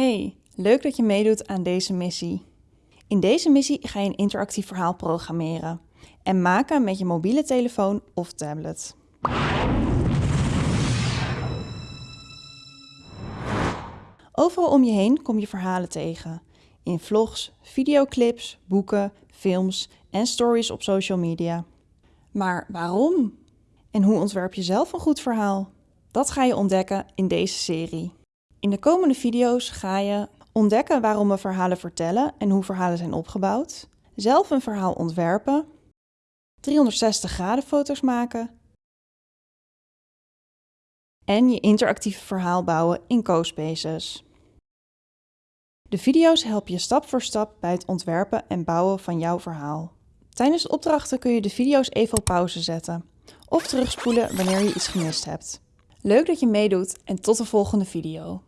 Hey, leuk dat je meedoet aan deze missie. In deze missie ga je een interactief verhaal programmeren en maken met je mobiele telefoon of tablet. Overal om je heen kom je verhalen tegen. In vlogs, videoclips, boeken, films en stories op social media. Maar waarom? En hoe ontwerp je zelf een goed verhaal? Dat ga je ontdekken in deze serie. In de komende video's ga je ontdekken waarom we verhalen vertellen en hoe verhalen zijn opgebouwd, zelf een verhaal ontwerpen, 360 graden foto's maken en je interactieve verhaal bouwen in CoSpaces. De video's helpen je stap voor stap bij het ontwerpen en bouwen van jouw verhaal. Tijdens de opdrachten kun je de video's even op pauze zetten of terugspoelen wanneer je iets gemist hebt. Leuk dat je meedoet en tot de volgende video.